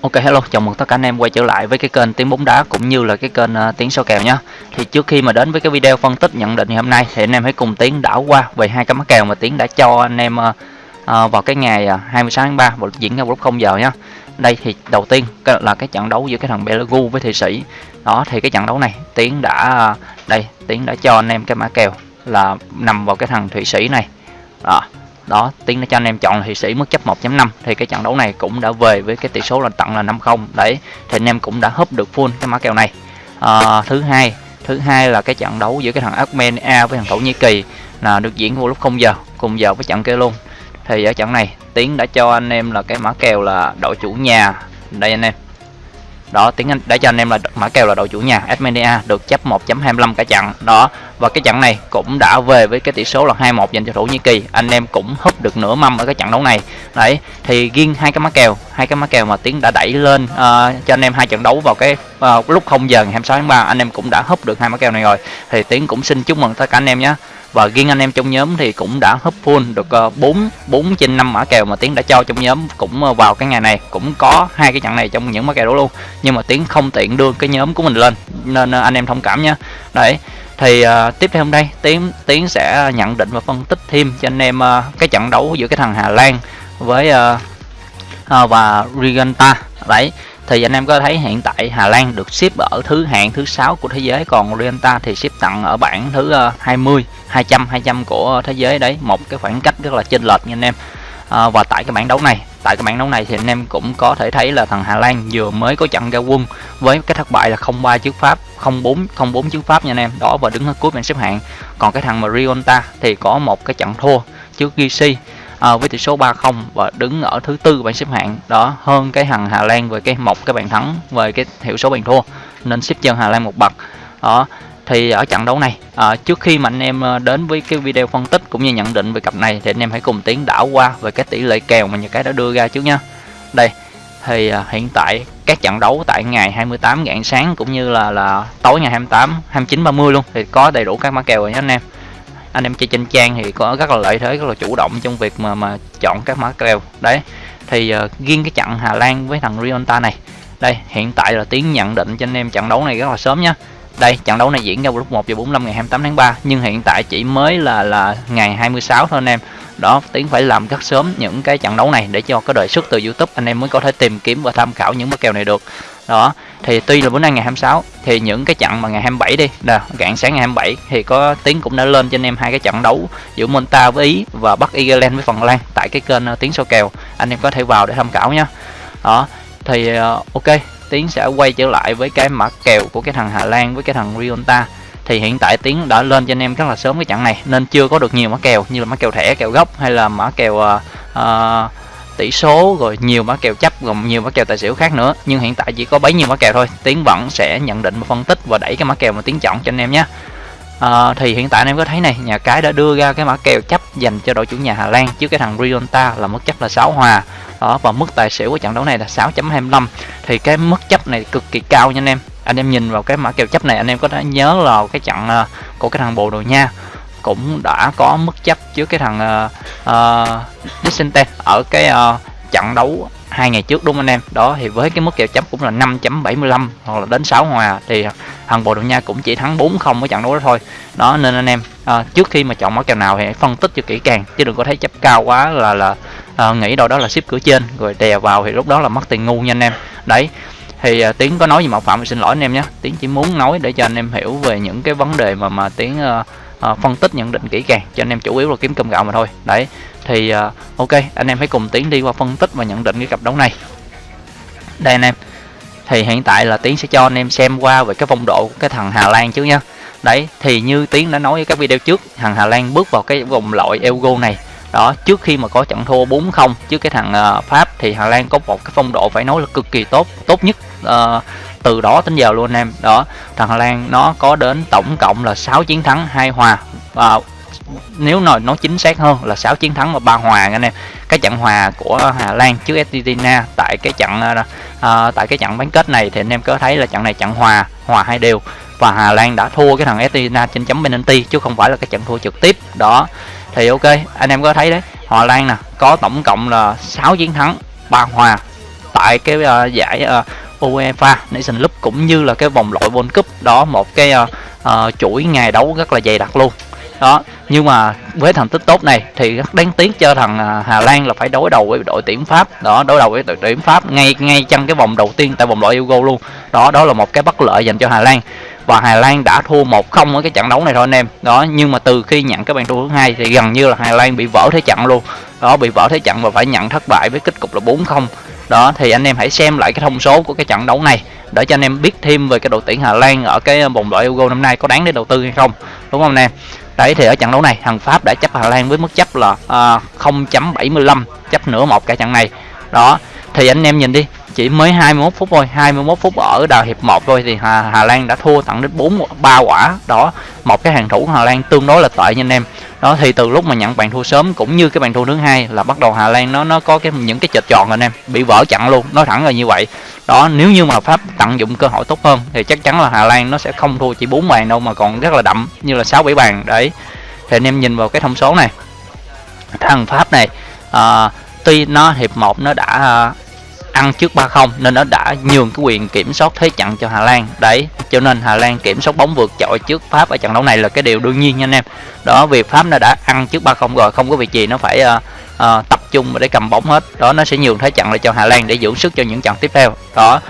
Ok hello, chào mừng tất cả anh em quay trở lại với cái kênh tiếng bóng đá cũng như là cái kênh uh, tiếng số kèo nhé. Thì trước khi mà đến với cái video phân tích nhận định ngày hôm nay thì anh em hãy cùng tiến đảo qua về hai cái mã kèo mà tiến đã cho anh em uh, uh, vào cái ngày uh, 26 tháng 3 và diễn ra vào lúc 0 giờ nhé. Đây thì đầu tiên là cái trận đấu giữa cái thằng Belagu với Thụy Sĩ. Đó thì cái trận đấu này tiến đã uh, đây tiến đã cho anh em cái mã kèo là nằm vào cái thằng Thụy Sĩ này. Đó, đó tiến đã cho anh em chọn là Thụy Sĩ mức chấp 1.5 thì cái trận đấu này cũng đã về với cái tỷ số là tận là 5-0 đấy thì anh em cũng đã húp được full cái mã kèo này. À, thứ hai thứ hai là cái trận đấu giữa cái thằng Armenia với thằng Thổ Nhĩ Kỳ là được diễn vào lúc 0 giờ cùng giờ với trận kia luôn. Thì ở trận này tiến đã cho anh em là cái mã kèo là đội chủ nhà. Đây anh em đó tiếng anh đã cho anh em là mã kèo là đội chủ nhà Armenia được chấp 1.25 cả trận. Đó và cái trận này cũng đã về với cái tỷ số là 2-1 dành cho Thổ Nhĩ Kỳ. Anh em cũng húp được nửa mâm ở cái trận đấu này. Đấy thì riêng hai cái mã kèo hai cái mã kèo mà tiến đã đẩy lên uh, cho anh em hai trận đấu vào cái uh, lúc 0 giờ ngày 26 tháng 3 anh em cũng đã húp được hai mã kèo này rồi. Thì tiến cũng xin chúc mừng tất cả anh em nhé và riêng anh em trong nhóm thì cũng đã hấp full được ờ, 4 4 trên 5 mã kèo mà Tiến đã cho trong nhóm cũng ờ, vào cái ngày này. Cũng có hai cái trận này trong những mã kèo đó luôn. Nhưng mà Tiến không tiện đưa cái nhóm của mình lên nên ờ, anh em thông cảm nhé đấy thì uh, tiếp theo hôm nay Tiến Tiến sẽ nhận định và phân tích thêm cho anh em uh, cái trận đấu giữa cái thằng Hà Lan với uh, uh, và Riganta đấy thì anh em có thấy hiện tại Hà Lan được xếp ở thứ hạng thứ sáu của thế giới còn Orienta thì xếp tặng ở bảng thứ 20 200 200 của thế giới đấy. Một cái khoảng cách rất là chênh lệch nha anh em. À, và tại cái bảng đấu này tại cái bảng đấu này thì anh em cũng có thể thấy là thằng Hà Lan vừa mới có trận ra quân với cái thất bại là 0-3 trước Pháp 0-4 0-4 trước Pháp nha anh em. Đó và đứng ở cuối bảng xếp hạng. Còn cái thằng Marionta thì có một cái trận thua trước GC à, với tỷ số 3-0 và đứng ở thứ tư bảng xếp hạng. Đó hơn cái thằng Hà Lan về cái một cái bàn thắng về cái hiệu số bàn thua. Nên xếp chân Hà Lan một bậc. Đó thì ở trận đấu này à, trước khi mà anh em ờ, đến với cái video phân tích cũng như nhận định về cặp này thì anh em hãy cùng tiến đảo qua về cái tỷ lệ kèo mà nhà cái đã đưa ra trước nha đây thì à, hiện tại các trận đấu tại ngày 28 rạng sáng cũng như là là tối ngày 28 29 30 luôn thì có đầy đủ các mã kèo rồi nhé anh em anh em chơi trên trang thì có rất là lợi thế rất là chủ động trong việc mà mà chọn các mã kèo đấy thì uh, riêng cái trận Hà Lan với thằng Rionta này đây hiện tại là tiến nhận định cho anh em trận đấu này rất là sớm nhá đây, trận đấu này diễn ra vào lúc 1 giờ 45 ngày 28 tháng 3 nhưng hiện tại chỉ mới là là ngày 26 thôi anh em. Đó, tiến phải làm rất sớm những cái trận đấu này để cho có đời xuất từ youtube, anh em mới có thể tìm kiếm và tham khảo những mã kèo này được. Đó, thì tuy là bữa nay ngày 26 thì những cái trận mà ngày 27 đi, nè, rạng sáng ngày 27 thì có tiến cũng đã lên cho anh em hai cái trận đấu giữa Monta với Ý và Bắc Ireland với Phần Lan tại cái kênh ờ, tiến số kèo. Anh em có thể vào để tham khảo nhá. Đó, thì ờ, ok tiến sẽ quay trở lại với cái mã kèo của cái thằng Hà Lan với cái thằng Rionta. Thì hiện tại tiến đã lên cho anh em rất là sớm cái trận này nên chưa có được nhiều mã kèo như là mã kèo thẻ kèo gốc hay là mã kèo uh, uh, tỷ số rồi nhiều mã kèo chấp gồm nhiều mã kèo tài xỉu khác nữa. Nhưng hiện tại chỉ có bấy nhiêu mã kèo thôi. Tiến vẫn sẽ nhận định và phân tích và đẩy cái mã kèo mà tiến chọn cho anh em nhé. À, thì hiện tại anh em có thấy này nhà cái đã đưa ra cái mã kèo chấp dành cho đội chủ nhà Hà Lan trước cái thằng Rionta là mức chấp là 6 hòa đó và mức tài xỉu của trận đấu này là 6.25 thì cái mức chấp này cực kỳ cao nha anh em. Anh em nhìn vào cái mã kèo chấp này anh em có thể nhớ là cái trận uh, của cái thằng Bồ Đồ Nha. Cũng đã có mức chấp trước cái thằng uh, uh, ở cái uh, trận đấu hai ngày trước đúng không anh em? Đó thì với cái mức kèo chấp cũng là 5.75 hoặc là đến 6 hòa thì thằng Bồ Đào Nha cũng chỉ thắng 4-0 ở trận đấu đó thôi. Đó nên anh em à, trước khi mà chọn mã kèo nào thì hãy phân tích cho kỹ càng chứ đừng có thấy chấp cao quá là là à, nghĩ đâu đó là ship cửa trên rồi đè vào thì lúc đó là mất tiền ngu nha anh em. Đấy thì uh, tiến có nói gì mạo phạm thì xin lỗi anh em nhé. Tiến chỉ muốn nói để cho anh em hiểu về những cái vấn đề mà mà tiến uh, uh, phân tích nhận định kỹ càng cho anh em chủ yếu là kiếm cơm gạo mà thôi. Đấy thì uh, ok anh em hãy cùng tiến đi qua phân tích và nhận định cái cặp đấu này. Đây anh em thì hiện tại là tiến sẽ cho anh em xem qua về cái phong độ của cái thằng Hà Lan trước nha đấy thì như tiến đã nói ở các video trước thằng Hà Lan bước vào cái vòng loại Euro này đó trước khi mà có trận thua 4-0 trước cái thằng uh, Pháp thì Hà Lan có một cái phong độ phải nói là cực kỳ tốt tốt nhất uh, từ đó đến giờ luôn anh em. Đó thằng Hà Lan nó có đến tổng cộng là 6 chiến thắng hai hòa. Và nếu nói nó chính xác hơn là 6 chiến thắng và ba hòa anh em. Cái trận hòa của Hà Lan trước Argentina tại cái trận uh, tại cái trận bán kết này thì anh em có thấy là trận này trận hòa hòa hai đều. Và Hà Lan đã thua cái thằng Argentina trên chấm penalty chứ không phải là cái trận thua trực tiếp. Đó thì ok anh em có thấy đấy. Hà Lan nè có tổng cộng là 6 chiến thắng ba hòa tại cái uh, giải uh, UEFA Nation Cup cũng như là cái vòng loại World Cup. Đó một cái uh, uh, chuỗi ngày đấu rất là dày đặc luôn. Đó nhưng mà với thành tích tốt này thì rất đáng tiếc cho thằng Hà Lan là phải đối đầu với đội tuyển Pháp. Đó đối đầu với đội tuyển Pháp ngay ngay trong cái vòng đầu tiên tại vòng loại Euro luôn. Đó đó là một cái bất lợi dành cho Hà Lan và Hà Lan đã thua 1-0 ở cái trận đấu này thôi anh em. Đó nhưng mà từ khi nhận cái bàn thua thứ hai thì gần như là Hà Lan bị vỡ thế trận luôn. Đó bị vỡ thế trận và phải nhận thất bại với kết cục là 4-0 đó thì anh em hãy xem lại cái thông số của cái trận đấu này để cho anh em biết thêm về cái đội tuyển Hà Lan ở cái vòng loại Euro năm nay có đáng để đầu tư hay không. Đúng không anh em? Đấy thì ở trận đấu này thằng Pháp đã chấp Hà Lan với mức chấp là à, uh, 0.75 chấp nửa một cả trận này. Đó thì anh em nhìn đi chỉ mới 21 phút thôi. 21 phút ở đầu hiệp 1 thôi thì Hà, Hà Lan đã thua tặng đến 4 3 quả. Đó một cái hàng thủ của Hà Lan tương đối là tệ nha anh em. Đó thì từ lúc mà nhận bàn thua sớm cũng như cái bàn thua thứ hai là bắt đầu Hà Lan nó nó có cái những cái chệch tròn anh em. Bị vỡ chặn luôn nói thẳng là như vậy. Đó nếu như mà Pháp tận dụng cơ hội tốt hơn thì chắc chắn là Hà Lan nó sẽ không thua chỉ 4 bàn đâu mà còn rất là đậm như là 6 7 bàn. Đấy thì anh em nhìn vào cái thông số này. Thằng Pháp này à, tuy nó hiệp 1 nó đã ăn trước 3-0 nên nó đã nhường cái quyền kiểm soát thế trận cho Hà Lan. Đấy cho nên Hà Lan kiểm soát bóng vượt trội trước Pháp ở trận đấu này là cái điều đương nhiên nha anh em. Đó việc Pháp nó đã ăn trước 3-0 rồi không có việc gì nó phải uh, uh, tập trung để cầm bóng hết. Đó nó sẽ nhường thế trận lại cho Hà Lan để giữ sức cho những trận tiếp theo. Đó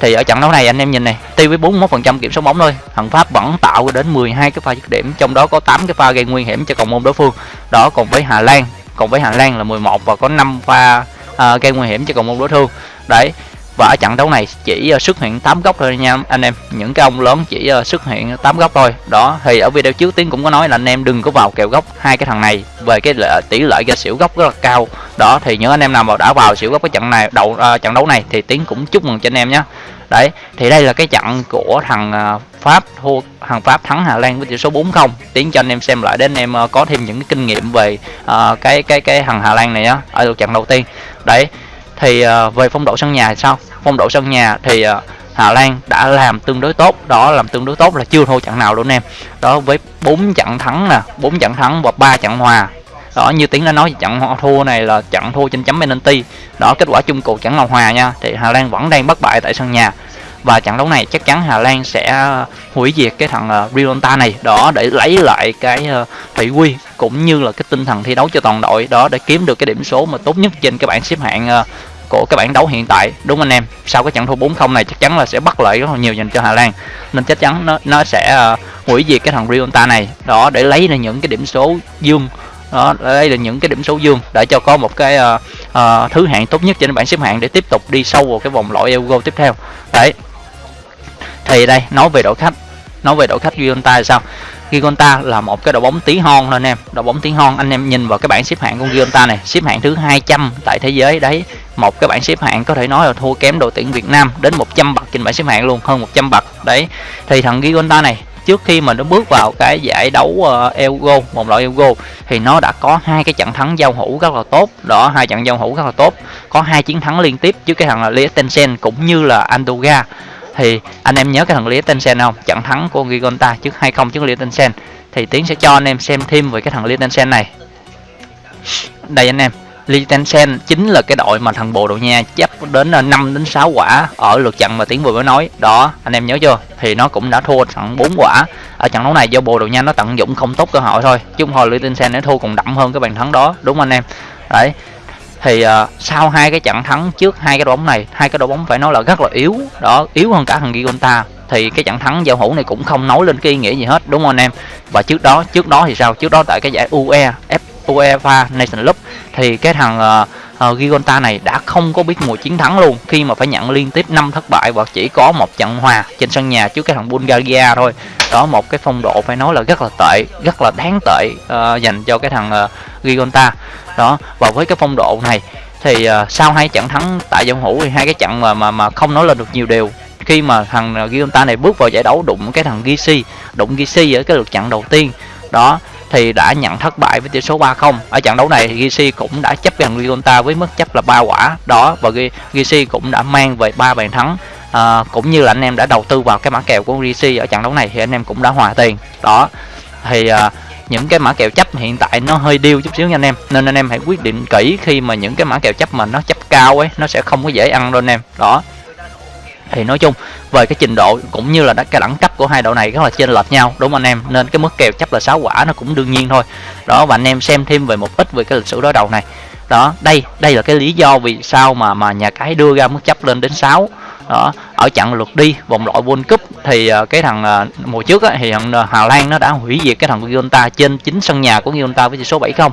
thì ở trận đấu này anh em nhìn này tuy với 41% kiểm soát bóng thôi. Thằng Pháp vẫn tạo đến 12 cái pha dứt điểm trong đó có 8 cái pha gây nguy hiểm cho cầu môn đối phương. Đó còn với Hà Lan còn với Hà Lan là 11 và có 5 pha uh, gây nguy hiểm cho cầu môn đối thương đấy và ở trận đấu này chỉ ờ, xuất hiện 8 góc thôi nha anh em. Những cái ông lớn chỉ ờ, xuất hiện 8 góc thôi. Đó thì ở video trước tiến cũng có nói là anh em đừng có vào kèo góc hai cái thằng này về cái lợi, tỷ lệ ra xỉu góc rất là cao. Đó thì những anh em nào mà đã vào xỉu góc cái trận này đầu uh, trận đấu này thì tiến cũng chúc mừng cho anh em nhé đấy thì đây là cái trận của thằng Pháp thua thằng Pháp thắng Hà Lan với tỷ số 4-0 tiến cho anh em xem lại để anh em có thêm những cái kinh nghiệm về uh, cái cái cái thằng Hà Lan này á ở lượt trận đầu tiên. Đấy thì uh, về phong độ sân nhà thì sao? Phong độ sân nhà thì uh, Hà Lan đã làm tương đối tốt. Đó làm tương đối tốt là chưa thua trận nào luôn em. Đó với 4 trận thắng nè 4 trận thắng và 3 trận hòa. Đó như tiếng đã nói trận thua này là trận thua trên chấm penalty. Đó kết quả chung cuộc trận là hòa nha thì Hà Lan vẫn đang bất bại tại sân nhà. Và trận đấu này chắc chắn Hà Lan sẽ hủy diệt cái thằng ờ, uh, Rionta này. Đó để lấy lại cái uh, thị quy cũng như là cái tinh thần thi đấu cho toàn đội. Đó để kiếm được cái điểm số mà tốt nhất trên cái bảng xếp hạng uh, của cái bảng đấu hiện tại. Đúng anh em sau cái trận thua 4-0 này chắc chắn là sẽ bắt lợi rất là nhiều dành cho Hà Lan. Nên chắc chắn nó nó sẽ uh, hủy diệt cái thằng Rionta này. Đó để lấy ra những cái điểm số dương. Đó đây là những cái điểm số dương để cho có một cái uh, uh, thứ hạng tốt nhất trên bảng xếp hạng để tiếp tục đi sâu vào cái vòng loại Euro tiếp theo. Đấy. Thì đây nói về đội khách. Nói về đội khách Gigonta là sao? Gigonta là một cái đội bóng tí hon thôi anh em. Đội bóng tí hon anh em nhìn vào cái bảng xếp hạng của Gigonta này. Xếp hạng thứ 200 tại thế giới đấy. Một cái bảng xếp hạng có thể nói là thua kém đội tuyển Việt Nam đến 100 bậc trên bảng xếp hạng luôn hơn 100 bậc. Đấy thì thằng Gigonta này trước khi mà nó bước vào cái giải đấu uh, Euro một loại Ego, thì nó đã có hai cái trận thắng giao hữu rất là tốt. Đó hai trận giao hữu rất là tốt. Có hai chiến thắng liên tiếp trước cái thằng là Liechtenstein cũng như là Andoga thì anh em nhớ cái thằng Liechtenstein không trận thắng của Gigonta trước 2-0 trước Liechtenstein thì tiến sẽ cho anh em xem thêm về cái thằng Liechtenstein này đây anh em Liechtenstein chính là cái đội mà thằng Bồ Đào Nha chấp đến 5 đến 6 quả ở lượt trận mà Tiến vừa mới nói. Đó, anh em nhớ chưa? Thì nó cũng đã thua thằng 4 quả. Ở trận đấu này do Bồ Đào Nha nó tận dụng không tốt cơ hội thôi. Chứ hồi Liechtenstein nó thua còn đậm hơn cái bàn thắng đó, đúng anh em? Đấy. Thì uh, sau hai cái trận thắng trước hai cái đội bóng này, hai cái đội bóng phải nói là rất là yếu. Đó, yếu hơn cả thằng Gigonta. Thì cái trận thắng giao hữu này cũng không nói lên cái ý nghĩa gì hết đúng không anh em? Và trước đó trước đó thì sao? Trước đó tại cái giải UE F UEFA Nation Cup thì cái thằng uh, uh, Gigonta này đã không có biết mùi chiến thắng luôn. Khi mà phải nhận liên tiếp 5 thất bại và chỉ có một trận hòa trên sân nhà trước cái thằng Bulgaria thôi đó một cái phong độ phải nói là rất là tệ rất là đáng tệ uh, dành cho cái thằng uh, Gigonta. Đó và với cái phong độ này thì uh, sau hai trận thắng tại giao hữu thì hai cái trận mà mà mà không nói lên được nhiều điều khi mà thằng Gigonta này bước vào giải đấu đụng cái thằng Gisi đụng Gisi ở cái lượt trận đầu tiên. Đó thì đã nhận thất bại với tỷ số 3-0 ở trận đấu này Gisi cũng đã chấp gần Gigonta với mức chấp là 3 quả. Đó và Gisi cũng đã mang về ba bàn thắng à, cũng như là anh em đã đầu tư vào cái mã kèo của Gisi ở trận đấu này thì anh em cũng đã hòa tiền. Đó thì à, những cái mã kèo chấp hiện tại nó hơi điêu chút xíu nha anh em nên anh em hãy quyết định kỹ khi mà những cái mã kèo chấp mà nó chấp cao ấy nó sẽ không có dễ ăn đâu anh em. Đó. Thì nói chung về cái trình độ cũng như là cái đẳng cấp của hai đội này rất là chênh lệch nhau đúng không anh em? Nên cái mức kèo chấp là sáu quả nó cũng đương nhiên thôi. Đó và anh em xem thêm về một ít về cái lịch sử đối đầu này. Đó đây đây là cái lý do vì sao mà mà nhà cái đưa ra mức chấp lên đến 6 đó ở trận lượt đi vòng loại World Cup thì ờ, cái thằng ờ, mùa trước á, thì thằng ờ, Hà Lan nó đã hủy diệt cái thằng Gibraltar trên chính sân nhà của Gibraltar với tỷ số 7 không.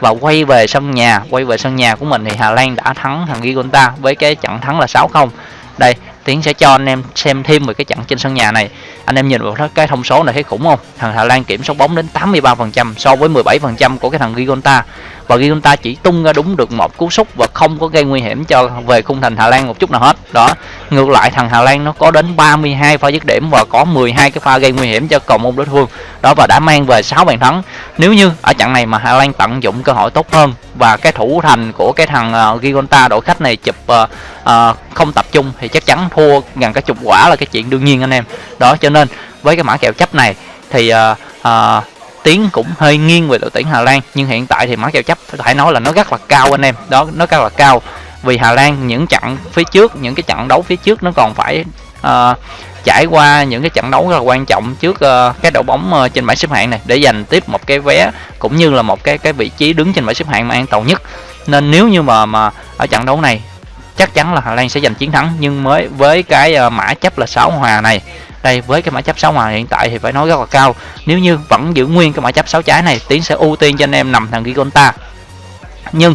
Và quay về sân nhà quay về sân nhà của mình thì Hà Lan đã thắng thằng Gibraltar với cái trận thắng là 6 không. Đây tiến sẽ cho anh em xem thêm về cái trận trên sân nhà này. Anh em nhìn vào cái thông số này thấy khủng không? Thằng Hà Lan kiểm soát bóng đến 83% so với 17% của cái thằng Gibraltar và Gibraltar chỉ tung ra đúng được một cú sút và không có gây nguy hiểm cho về khung thành Hà Lan một chút nào hết đó ngược lại thằng Hà Lan nó có đến 32 pha dứt điểm và có 12 cái pha gây nguy hiểm cho cầu môn đối phương đó và đã mang về 6 bàn thắng. Nếu như ở trận này mà Hà Lan tận dụng cơ hội tốt hơn và cái thủ thành của cái thằng uh, Gigonta đội khách này chụp uh, uh, không tập trung thì chắc chắn thua gần cái chục quả là cái chuyện đương nhiên anh em. Đó cho nên với cái mã kèo chấp này thì uh, uh, tiến cũng hơi nghiêng về đội tuyển Hà Lan nhưng hiện tại thì mã kèo chấp phải nói là nó rất là cao anh em. Đó nó rất là cao. Vì Hà Lan những trận phía trước những cái trận đấu phía trước nó còn phải uh, trải qua những cái trận đấu rất là quan trọng trước uh, cái đội bóng uh, trên bảng xếp hạng này để giành tiếp một cái vé cũng như là một cái cái vị trí đứng trên bảng xếp hạng mà an toàn nhất. Nên nếu như mà mà ở trận đấu này chắc chắn là Hà Lan sẽ giành chiến thắng nhưng mới với cái uh, mã chấp là 6 hòa này đây với cái mã chấp 6 ngoài hiện tại thì phải nói rất là cao. Nếu như vẫn giữ nguyên cái mã chấp 6 trái này tiến sẽ ưu tiên cho anh em nằm thằng Gigonta. Nhưng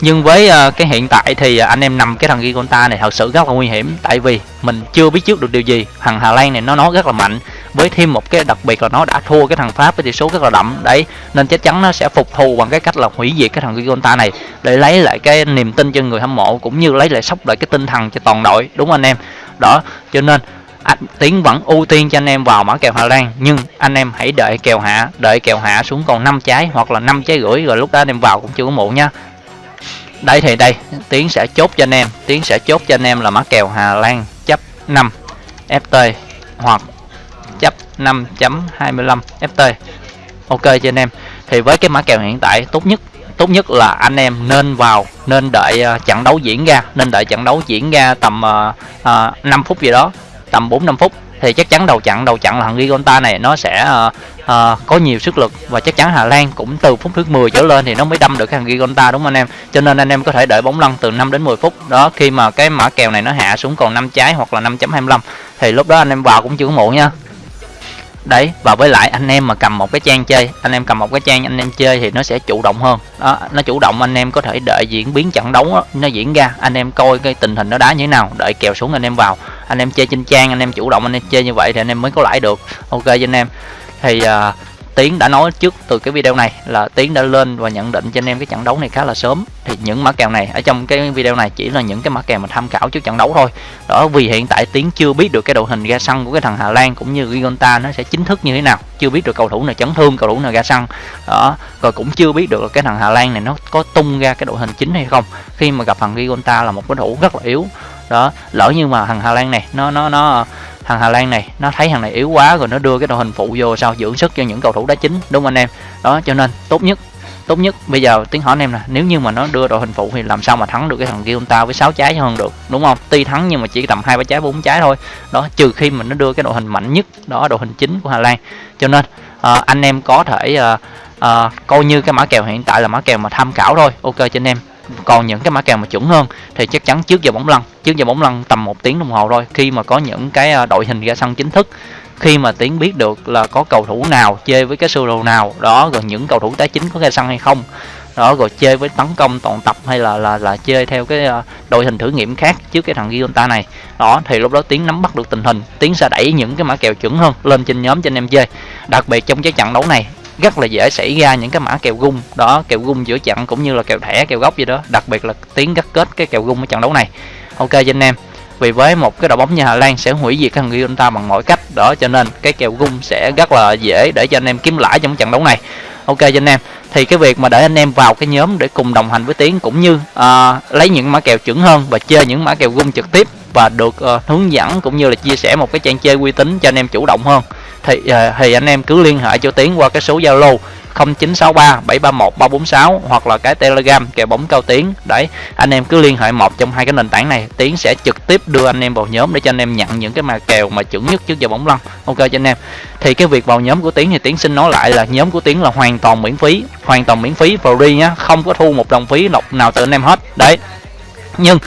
nhưng với uh, cái hiện tại thì uh, anh em nằm cái thằng Gigonta này thật sự rất là nguy hiểm. Tại vì mình chưa biết trước được điều gì. Thằng Hà Lan này nó nó rất là mạnh. Với thêm một cái đặc biệt là nó đã thua cái thằng Pháp với tỷ số rất là đậm. Đấy nên chắc chắn nó sẽ phục thù bằng cái cách là hủy diệt cái thằng Gigonta này. Để lấy lại cái niềm tin cho người hâm mộ cũng như lấy lại sốc lại cái tinh thần cho toàn đội. Đúng không anh em? Đó cho nên anh tiến vẫn ưu tiên cho anh em vào mã kèo Hà Lan nhưng anh em hãy đợi kèo hạ đợi kèo hạ xuống còn 5 trái hoặc là 5 trái rưỡi rồi lúc đó anh em vào cũng chưa có muộn nha đây thì đây tiến sẽ chốt cho anh em tiến sẽ chốt cho anh em là mã kèo Hà Lan chấp 5 FT hoặc chấp 5.25 FT ok cho anh em. Thì với cái mã kèo hiện tại tốt nhất tốt nhất là anh em nên vào nên đợi uh, trận đấu diễn ra nên đợi trận đấu diễn ra tầm uh, uh, 5 phút gì đó tầm 4 5 phút thì chắc chắn đầu chặn đầu chặn là thằng Gigonta này nó sẽ uh, uh, có nhiều sức lực. Và chắc chắn Hà Lan cũng từ phút thứ 10 trở lên thì nó mới đâm được cái thằng Gigonta đúng không anh em? Cho nên anh em có thể đợi bóng lăn từ 5 đến 10 phút. Đó khi mà cái mã kèo này nó hạ xuống còn 5 trái hoặc là 5.25 thì lúc đó anh em vào cũng chưa muộn nha. Đấy và với lại anh em mà cầm một cái trang chơi anh em cầm một cái trang anh em chơi thì nó sẽ chủ động hơn. Đó nó chủ động anh em có thể đợi diễn biến trận đấu đó, nó diễn ra anh em coi cái tình hình nó đá như thế nào đợi kèo xuống anh em vào anh em chơi trên trang anh em chủ động anh em chơi như vậy thì anh em mới có lãi được. Ok cho anh em. Thì uh, Tiến đã nói trước từ cái video này là Tiến đã lên và nhận định cho anh em cái trận đấu này khá là sớm. Thì những mã kèo này ở trong cái video này chỉ là những cái mã kèo mà tham khảo trước trận đấu thôi. Đó vì hiện tại Tiến chưa biết được cái đội hình ra sân của cái thằng Hà Lan cũng như Gigonta nó sẽ chính thức như thế nào. Chưa biết được cầu thủ nào chấn thương cầu thủ nào ra sân đó rồi cũng chưa biết được cái thằng Hà Lan này nó có tung ra cái đội hình chính hay không. Khi mà gặp thằng Gigonta là một cái thủ rất là yếu đó lỡ như mà thằng Hà Lan này nó nó nó thằng Hà Lan này nó thấy thằng này yếu quá rồi nó đưa cái đội hình phụ vô sao dưỡng sức cho những cầu thủ đá chính đúng không anh em? Đó cho nên tốt nhất tốt nhất bây giờ tiếng hỏi anh em nè nếu như mà nó đưa đội hình phụ thì làm sao mà thắng được cái thằng kia ta với 6 trái hơn được đúng không? Tuy thắng nhưng mà chỉ tầm hai ba trái bốn trái thôi. Đó trừ khi mà nó đưa cái đội hình mạnh nhất đó đội hình chính của Hà Lan. Cho nên à, anh em có thể à, à, coi như cái mã kèo hiện tại là mã kèo mà tham khảo thôi. Ok cho anh em còn những cái mã kèo mà chuẩn hơn thì chắc chắn trước giờ bóng lăn. Trước giờ bóng lăn tầm một tiếng đồng hồ thôi. Khi mà có những cái à, đội hình ra sân chính thức, khi mà tiến biết được là có cầu thủ nào chơi với cái sơ đồ nào, đó, rồi những cầu thủ tái chính có ra sân hay không, đó, rồi chơi với tấn công toàn tập hay là là là chơi theo cái à, đội hình thử nghiệm khác trước cái thằng Gionta này. Đó, thì lúc đó tiến nắm bắt được tình hình. Tiến sẽ đẩy những cái mã kèo chuẩn hơn lên trên nhóm cho anh em chơi. Đặc biệt trong cái trận đấu này rất là dễ xảy ra những cái mã kèo gung. Đó kèo gung giữa trận cũng như là kèo thẻ kèo góc gì đó. Đặc biệt là tiến gắt kết cái kèo gung ở trận đấu này. Ok cho anh em. Vì với một cái đội bóng như Hà Lan sẽ hủy diệt thằng ta bằng mọi cách. Đó cho nên cái kèo gung sẽ rất là dễ để cho anh em kiếm lãi trong trận đấu này. Ok cho anh em. Thì cái việc mà để anh em vào cái nhóm để cùng đồng hành với tiến cũng như uh, lấy những mã kèo chuẩn hơn và chơi những mã kèo gung trực tiếp và được uh, hướng dẫn cũng như là chia sẻ một cái trang chơi uy tín cho anh em chủ động hơn thì ờ, thì anh em cứ liên hệ cho tiến qua cái số zalo 0963 731 346 hoặc là cái telegram kèo bóng cao tiến. Đấy, anh em cứ liên hệ một trong hai cái nền tảng này, tiến sẽ trực tiếp đưa anh em vào nhóm để cho anh em nhận những cái mà kèo mà chuẩn nhất trước giờ bóng lăn. Ok cho anh em. Thì cái việc vào nhóm của tiến thì tiến xin nói lại là nhóm của tiến là hoàn toàn miễn phí, hoàn toàn miễn phí, free nhá, không có thu một đồng phí nào từ anh em hết. Đấy. Nhưng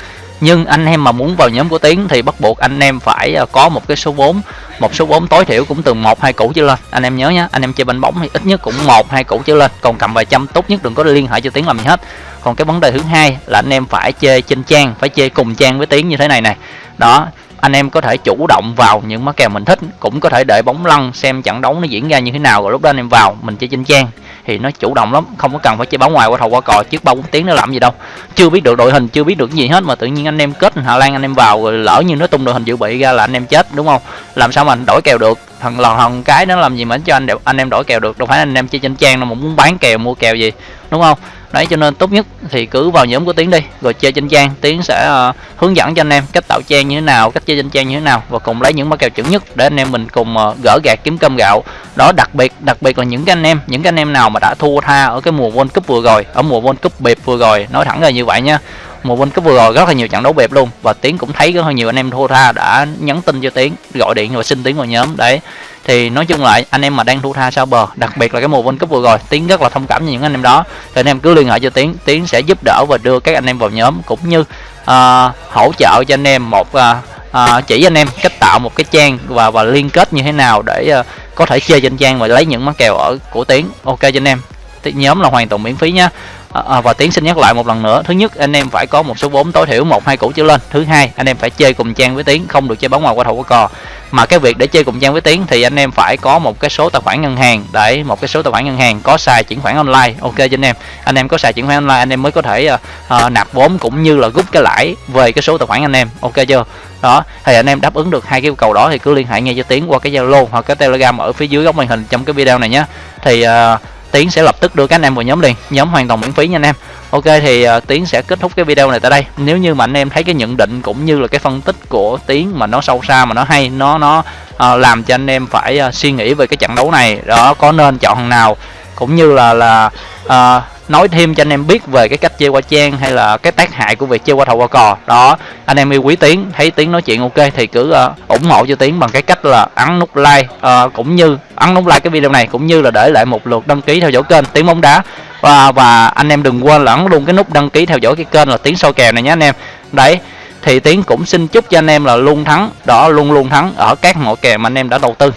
nhưng anh em mà muốn vào nhóm của tiến thì bắt buộc anh em phải ờ, có một cái số vốn một số vốn tối thiểu cũng từ một, hai củ trở lên. Anh em nhớ nhé anh em chơi banh bóng thì ít nhất cũng một, hai củ trở lên. Còn cầm vài trăm tốt nhất đừng có liên hệ cho tiến làm gì hết. Còn cái vấn đề thứ hai là anh em phải chơi trên trang, phải chơi cùng trang với tiến như thế này này đó anh em có thể chủ động vào những mã kèo mình thích, cũng có thể để bóng lăn xem trận đấu nó diễn ra như thế nào, rồi lúc đó anh em vào, mình chơi trên trang thì nó chủ động lắm, không có cần phải chơi bóng ngoài, qua thầu, qua cò, trước ba bốn tiếng nó làm gì đâu. Chưa biết được đội hình, chưa biết được gì hết, mà tự nhiên anh em kết Hà Lan, anh em vào rồi lỡ như nó tung đội hình dự bị ra là anh em chết, đúng không? Làm sao mà anh đổi kèo được? Thằng lòn thằng cái nó làm gì mà cho anh anh em đổi kèo được? Đâu phải anh em chơi trên trang đâu mà muốn bán kèo, mua kèo gì, đúng không? Đấy cho nên tốt nhất thì cứ vào nhóm của tiến đi rồi chơi trên trang. Tiến sẽ uh, hướng dẫn cho anh em cách tạo trang như thế nào cách chơi trên trang như thế nào và cùng lấy những mã kèo chuẩn nhất để anh em mình cùng uh, gỡ gạt kiếm cơm gạo. Đó đặc biệt đặc biệt là những cái anh em những cái anh em nào mà đã thua tha ở cái mùa World Cup vừa rồi ở mùa World Cup bịp vừa rồi nói thẳng là như vậy nha. Mùa World Cup vừa rồi rất là nhiều trận đấu bẹp luôn và tiến cũng thấy rất là nhiều anh em thua tha đã nhắn tin cho tiến gọi điện và xin tiến vào nhóm. Đấy thì nói chung lại anh em mà đang thu tha sau bờ đặc biệt là cái mùa World Cup vừa rồi tiến rất là thông cảm với những anh em đó. Thì anh em cứ liên hệ cho tiến tiến sẽ giúp đỡ và đưa các anh em vào nhóm cũng như uh, hỗ trợ cho anh em một uh, uh, chỉ anh em cách tạo một cái trang và và liên kết như thế nào để uh, có thể chơi trên trang và lấy những món kèo ở của tiến. Ok cho anh em. Nhóm là hoàn toàn miễn phí nhá à, à, và tiến xin nhắc lại một lần nữa. Thứ nhất anh em phải có một số vốn tối thiểu một hai củ trở lên. Thứ hai anh em phải chơi cùng trang với tiến không được chơi bóng ngoài qua thầu qua cò. Mà cái việc để chơi cùng trang với tiến thì anh em phải có một cái số tài khoản ngân hàng. Để một cái số tài khoản ngân hàng có xài chuyển khoản online. Ok cho anh em. Anh em có xài chuyển khoản online anh em mới có thể uh, nạp vốn cũng như là rút cái lãi về cái số tài khoản anh em. Ok chưa? Đó thì anh em đáp ứng được hai cái yêu cầu đó thì cứ liên hệ ngay cho tiến qua cái zalo hoặc cái telegram ở phía dưới góc màn hình trong cái video này nhé. Thì uh, tiến sẽ lập tức đưa các anh em vào nhóm liền. Nhóm hoàn toàn miễn phí nha anh em. Ok thì uh, tiến sẽ kết thúc cái video này tại đây. Nếu như mà anh em thấy cái nhận định cũng như là cái phân tích của tiến mà nó sâu xa mà nó hay nó nó uh, làm cho anh em phải uh, suy nghĩ về cái trận đấu này đó có nên chọn thằng nào cũng như là là uh, nói thêm cho anh em biết về cái cách chơi qua trang hay là cái tác hại của việc chơi qua thầu qua cò. Đó anh em yêu quý tiến thấy tiến nói chuyện ok thì cứ uh, ủng hộ cho tiến bằng cái cách là ấn nút like uh, cũng như ấn nút like cái video này cũng như là để lại một lượt đăng ký theo dõi kênh tiến bóng đá. Và và anh em đừng quên là ấn luôn cái nút đăng ký theo dõi cái kênh là tiến soi kèo này nhé anh em. Đấy thì tiến cũng xin chúc cho anh em là luôn thắng đó luôn luôn thắng ở các mọi kèo mà anh em đã đầu tư.